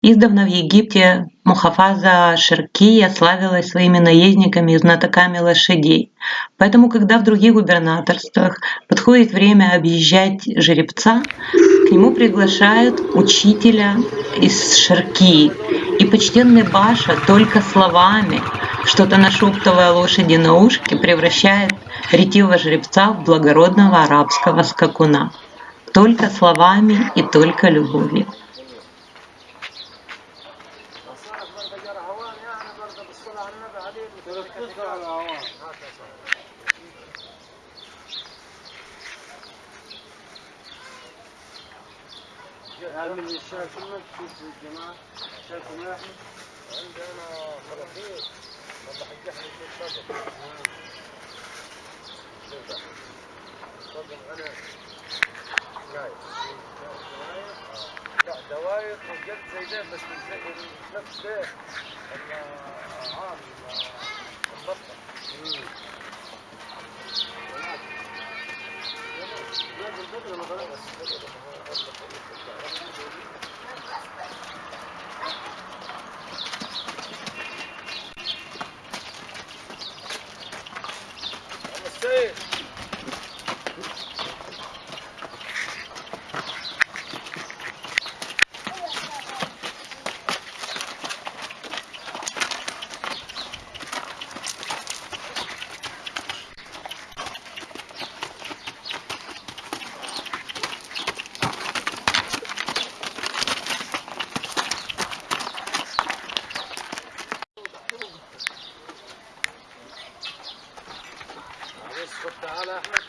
Издавна в Египте Мухафаза Ширкия славилась своими наездниками и знатоками лошадей. Поэтому, когда в других губернаторствах подходит время объезжать жеребца, к нему приглашают учителя из Ширкии. И почтенный Баша только словами, что-то нашептывая лошади на ушки, превращает ретивого жеребца в благородного арабского скакуна. Только словами и только любовью. هل من الشهر كله تشوف الجماعة شهر كله عندنا خلاصير والله حق إحنا في الصدر صدر أنا نايف لا دواير وجد زي ده بس مش نفس ده. Gracias. Sultan Ahmed.